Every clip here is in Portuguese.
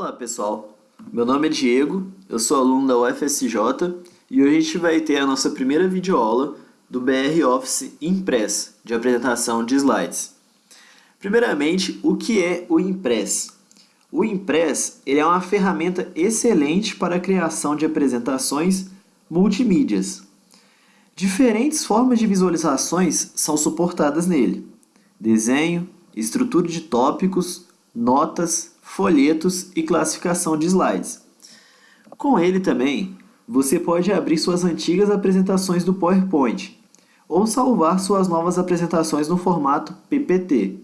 Olá pessoal, meu nome é Diego, eu sou aluno da UFSJ e hoje a gente vai ter a nossa primeira videoaula do BR Office Impress, de apresentação de slides. Primeiramente, o que é o Impress? O Impress ele é uma ferramenta excelente para a criação de apresentações multimídias. Diferentes formas de visualizações são suportadas nele. Desenho, estrutura de tópicos, notas, folhetos e classificação de slides. Com ele também, você pode abrir suas antigas apresentações do PowerPoint ou salvar suas novas apresentações no formato PPT,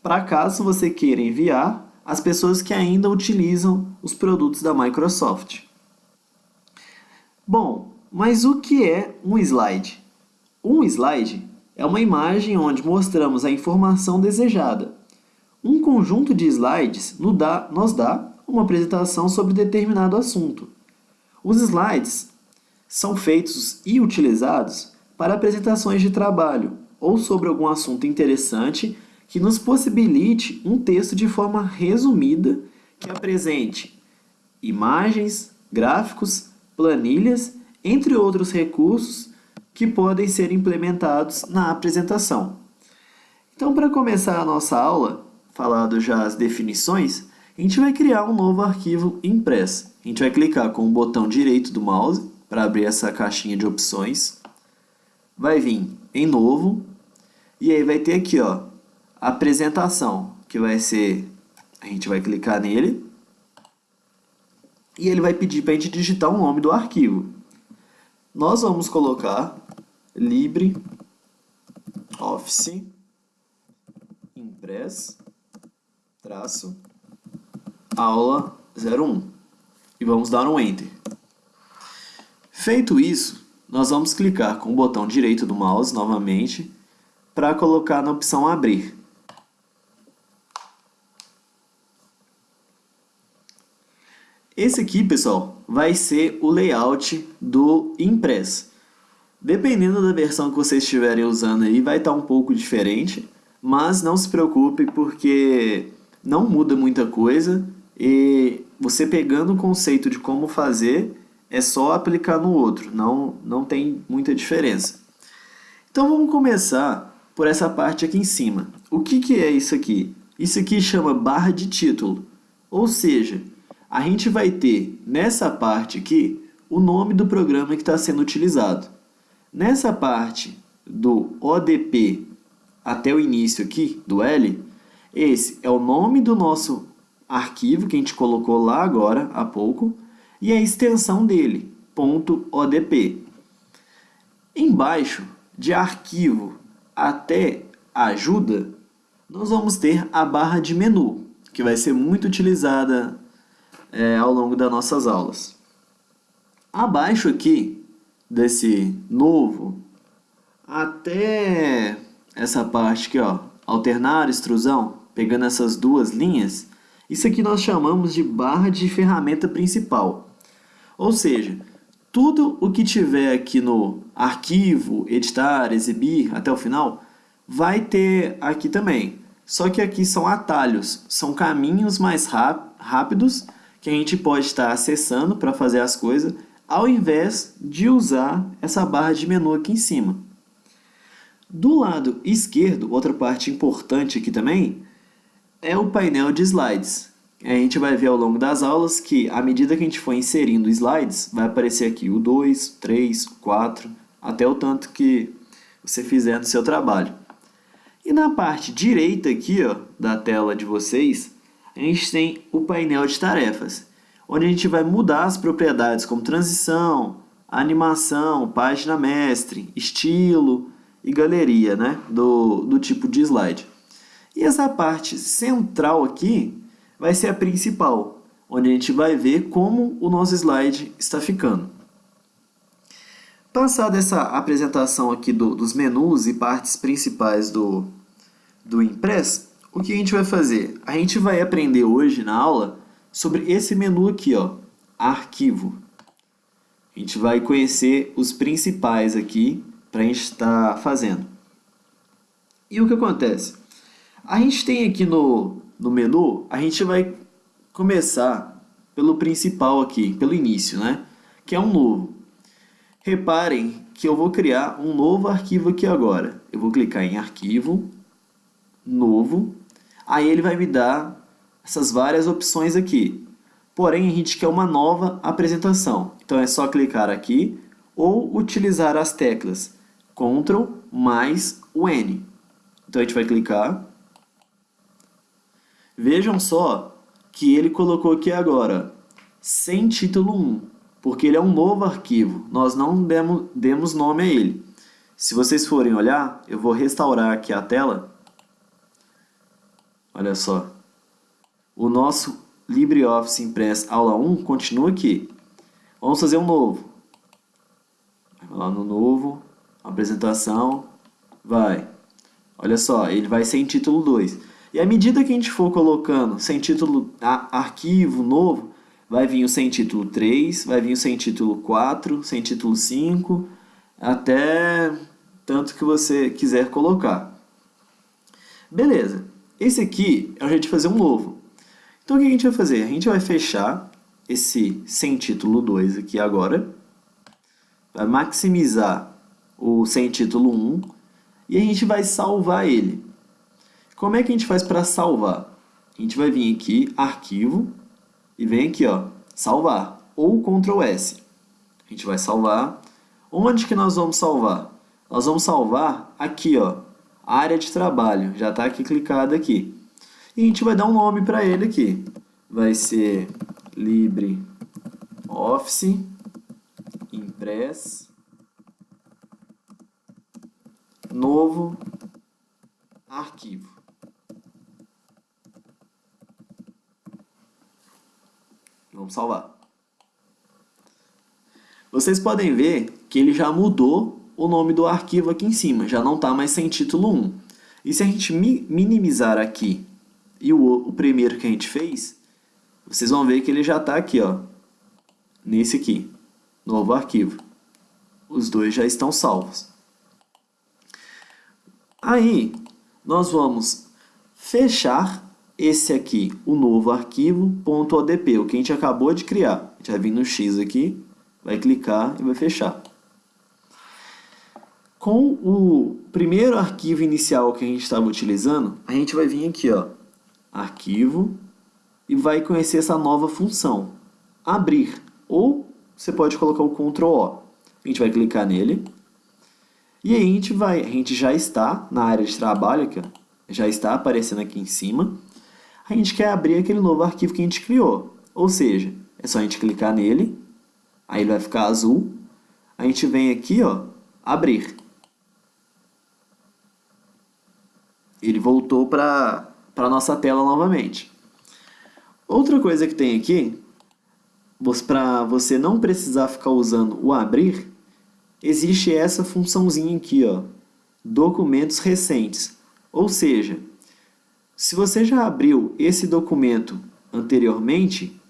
para caso você queira enviar às pessoas que ainda utilizam os produtos da Microsoft. Bom, mas o que é um slide? Um slide é uma imagem onde mostramos a informação desejada, um conjunto de slides nos dá, nos dá uma apresentação sobre determinado assunto. Os slides são feitos e utilizados para apresentações de trabalho ou sobre algum assunto interessante que nos possibilite um texto de forma resumida que apresente imagens, gráficos, planilhas, entre outros recursos que podem ser implementados na apresentação. Então, para começar a nossa aula, falado já as definições, a gente vai criar um novo arquivo impress. A gente vai clicar com o botão direito do mouse para abrir essa caixinha de opções. Vai vir em novo e aí vai ter aqui ó, apresentação, que vai ser, a gente vai clicar nele e ele vai pedir para a gente digitar o nome do arquivo. Nós vamos colocar LibreOffice Impress traço, aula 01 e vamos dar um Enter. Feito isso, nós vamos clicar com o botão direito do mouse novamente para colocar na opção Abrir. Esse aqui, pessoal, vai ser o layout do Impress. Dependendo da versão que vocês estiverem usando aí, vai estar um pouco diferente, mas não se preocupe porque não muda muita coisa e você pegando o conceito de como fazer é só aplicar no outro, não, não tem muita diferença. Então vamos começar por essa parte aqui em cima. O que, que é isso aqui? Isso aqui chama barra de título, ou seja, a gente vai ter nessa parte aqui o nome do programa que está sendo utilizado. Nessa parte do ODP até o início aqui do L, esse é o nome do nosso arquivo que a gente colocou lá agora, há pouco, e a extensão dele, .odp. Embaixo, de arquivo até ajuda, nós vamos ter a barra de menu, que vai ser muito utilizada é, ao longo das nossas aulas. Abaixo aqui, desse novo, até essa parte aqui, ó, alternar extrusão, pegando essas duas linhas, isso aqui nós chamamos de barra de ferramenta principal. Ou seja, tudo o que tiver aqui no arquivo, editar, exibir, até o final, vai ter aqui também. Só que aqui são atalhos, são caminhos mais rápidos que a gente pode estar acessando para fazer as coisas, ao invés de usar essa barra de menu aqui em cima. Do lado esquerdo, outra parte importante aqui também, é o painel de slides. A gente vai ver ao longo das aulas que, à medida que a gente for inserindo slides, vai aparecer aqui o 2, 3, 4, até o tanto que você fizer no seu trabalho. E na parte direita aqui ó, da tela de vocês, a gente tem o painel de tarefas, onde a gente vai mudar as propriedades como transição, animação, página mestre, estilo, e galeria né, do, do tipo de slide. E essa parte central aqui vai ser a principal, onde a gente vai ver como o nosso slide está ficando. Passada essa apresentação aqui do, dos menus e partes principais do, do Impress, o que a gente vai fazer? A gente vai aprender hoje na aula sobre esse menu aqui, ó, Arquivo. A gente vai conhecer os principais aqui para a gente estar fazendo. E o que acontece? A gente tem aqui no, no menu, a gente vai começar pelo principal aqui, pelo início, né? Que é um novo. Reparem que eu vou criar um novo arquivo aqui agora. Eu vou clicar em arquivo, novo, aí ele vai me dar essas várias opções aqui. Porém, a gente quer uma nova apresentação. Então é só clicar aqui ou utilizar as teclas Ctrl mais o N. Então a gente vai clicar. Vejam só que ele colocou aqui agora, sem título 1 porque ele é um novo arquivo, nós não demos, demos nome a ele. Se vocês forem olhar, eu vou restaurar aqui a tela. Olha só. O nosso LibreOffice Impress Aula 1 continua aqui. Vamos fazer um novo. Vai lá no novo, apresentação, vai. Olha só, ele vai sem título 2. E à medida que a gente for colocando sem título, arquivo novo, vai vir o sem título 3, vai vir o sem título 4, sem título 5, até tanto que você quiser colocar. Beleza, esse aqui é o jeito de fazer um novo. Então o que a gente vai fazer? A gente vai fechar esse sem título 2 aqui agora, vai maximizar o sem título 1 e a gente vai salvar ele. Como é que a gente faz para salvar? A gente vai vir aqui, arquivo, e vem aqui, ó, salvar, ou Ctrl S. A gente vai salvar. Onde que nós vamos salvar? Nós vamos salvar aqui, ó, área de trabalho, já está aqui clicado aqui. E a gente vai dar um nome para ele aqui. Vai ser LibreOffice Impress novo arquivo. Vamos salvar. Vocês podem ver que ele já mudou o nome do arquivo aqui em cima, já não está mais sem título 1. E se a gente minimizar aqui e o, o primeiro que a gente fez, vocês vão ver que ele já está aqui, ó, nesse aqui, novo arquivo. Os dois já estão salvos. Aí, nós vamos fechar esse aqui, o novo arquivo .odp, o que a gente acabou de criar. A gente vai vir no X aqui, vai clicar e vai fechar. Com o primeiro arquivo inicial que a gente estava utilizando, a gente vai vir aqui, ó, arquivo, e vai conhecer essa nova função, abrir, ou você pode colocar o Ctrl O. A gente vai clicar nele, e aí a gente, vai, a gente já está na área de trabalho, aqui, ó, já está aparecendo aqui em cima, a gente quer abrir aquele novo arquivo que a gente criou. Ou seja, é só a gente clicar nele, aí ele vai ficar azul, a gente vem aqui, ó, abrir. Ele voltou para a nossa tela novamente. Outra coisa que tem aqui, para você não precisar ficar usando o abrir, existe essa funçãozinha aqui, ó, documentos recentes. Ou seja, se você já abriu esse documento anteriormente,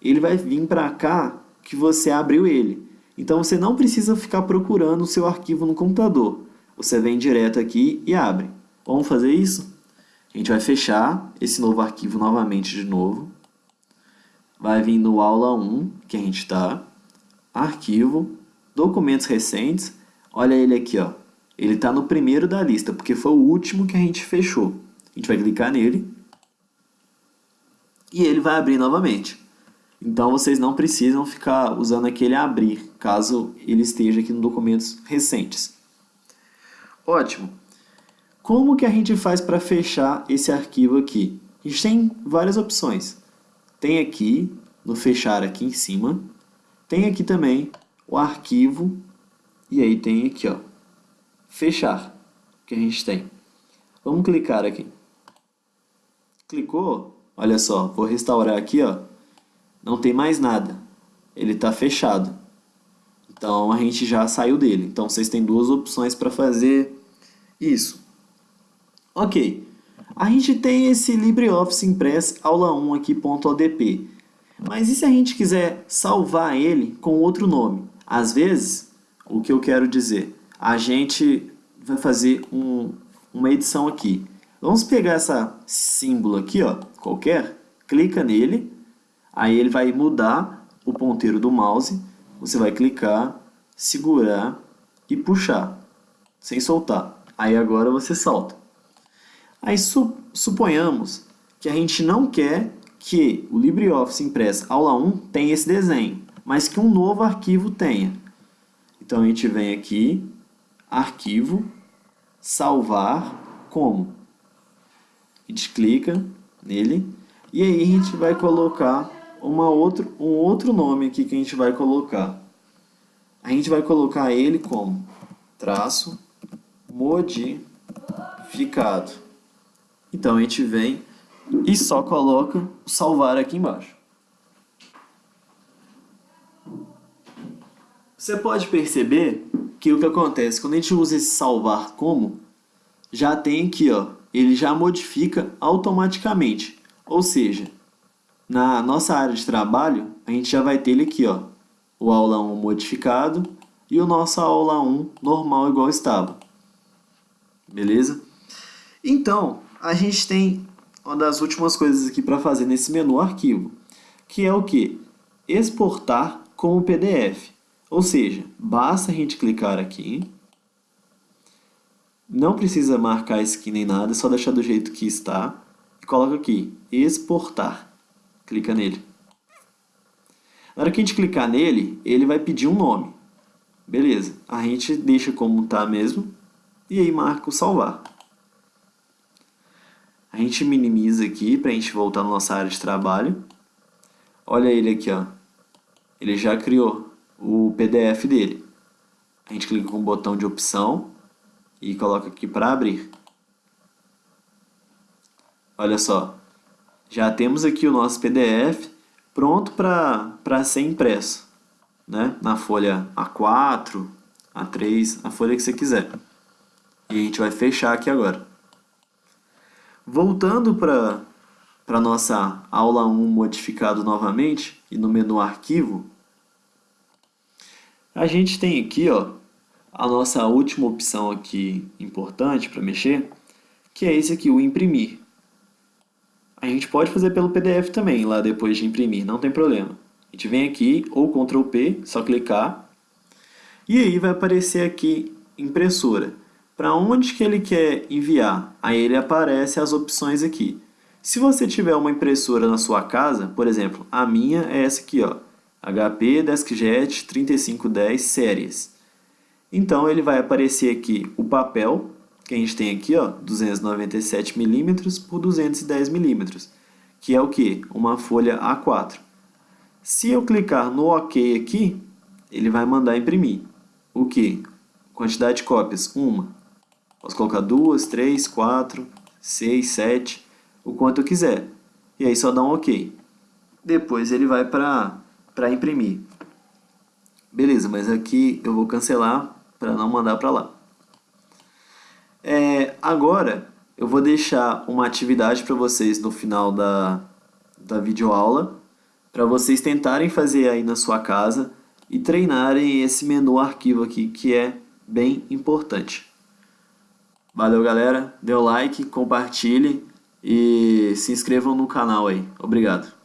ele vai vir para cá que você abriu ele. Então você não precisa ficar procurando o seu arquivo no computador. Você vem direto aqui e abre. Vamos fazer isso? A gente vai fechar esse novo arquivo novamente de novo. Vai vir no aula 1, que a gente está. Arquivo, documentos recentes. Olha ele aqui, ó. Ele está no primeiro da lista, porque foi o último que a gente fechou. A gente vai clicar nele e ele vai abrir novamente. Então vocês não precisam ficar usando aquele abrir, caso ele esteja aqui no documentos recentes. Ótimo. Como que a gente faz para fechar esse arquivo aqui? A gente tem várias opções. Tem aqui, no fechar aqui em cima, tem aqui também o arquivo, e aí tem aqui, ó, fechar, que a gente tem. Vamos clicar aqui. Clicou, olha só, vou restaurar aqui, ó, não tem mais nada, ele está fechado. Então a gente já saiu dele. Então vocês têm duas opções para fazer isso. Ok, a gente tem esse LibreOffice Impress aula 1 aqui, .odp. Mas e se a gente quiser salvar ele com outro nome? Às vezes, o que eu quero dizer, a gente vai fazer um, uma edição aqui. Vamos pegar essa símbolo aqui, ó, qualquer, clica nele, Aí ele vai mudar o ponteiro do mouse, você vai clicar, segurar e puxar, sem soltar. Aí agora você solta. Aí su suponhamos que a gente não quer que o LibreOffice Impress Aula 1 tenha esse desenho, mas que um novo arquivo tenha. Então a gente vem aqui, arquivo, salvar como. A gente clica nele e aí a gente vai colocar uma outro, um outro nome aqui que a gente vai colocar. A gente vai colocar ele como traço modificado. Então a gente vem e só coloca salvar aqui embaixo. Você pode perceber que o que acontece quando a gente usa esse salvar como, já tem aqui, ó, ele já modifica automaticamente. Ou seja, na nossa área de trabalho, a gente já vai ter ele aqui, ó, o aula 1 modificado e o nosso aula 1 normal igual estava. Beleza? Então, a gente tem uma das últimas coisas aqui para fazer nesse menu arquivo, que é o que? Exportar como PDF. Ou seja, basta a gente clicar aqui, não precisa marcar skin nem nada, é só deixar do jeito que está, e coloca aqui, exportar. Clica nele. Na hora que a gente clicar nele, ele vai pedir um nome. Beleza, a gente deixa como está mesmo, e aí marca o salvar. A gente minimiza aqui para a gente voltar na nossa área de trabalho. Olha ele aqui, ó. Ele já criou o PDF dele. A gente clica com o botão de opção e coloca aqui para abrir. Olha só, já temos aqui o nosso PDF pronto para ser impresso, né? na folha A4, A3, a folha que você quiser. E a gente vai fechar aqui agora. Voltando para a nossa aula 1 modificado novamente, e no menu arquivo, a gente tem aqui ó, a nossa última opção aqui importante para mexer, que é esse aqui, o imprimir. A gente pode fazer pelo PDF também, lá depois de imprimir, não tem problema. A gente vem aqui, ou Ctrl P, só clicar, e aí vai aparecer aqui impressora. Para onde que ele quer enviar? Aí ele aparece as opções aqui. Se você tiver uma impressora na sua casa, por exemplo, a minha é essa aqui, ó, HP DeskJet 3510 Series. Então ele vai aparecer aqui o papel, que a gente tem aqui, ó, 297 mm por 210 mm, que é o que? Uma folha A4. Se eu clicar no OK aqui, ele vai mandar imprimir. O que? Quantidade de cópias? Uma. Posso colocar duas, três, quatro, seis, sete, o quanto eu quiser. E aí só dá um OK. Depois ele vai para imprimir. Beleza, mas aqui eu vou cancelar para não mandar para lá. É, agora eu vou deixar uma atividade para vocês no final da, da videoaula para vocês tentarem fazer aí na sua casa e treinarem esse menu arquivo aqui que é bem importante. Valeu galera, dê o like, compartilhe e se inscrevam no canal aí. Obrigado.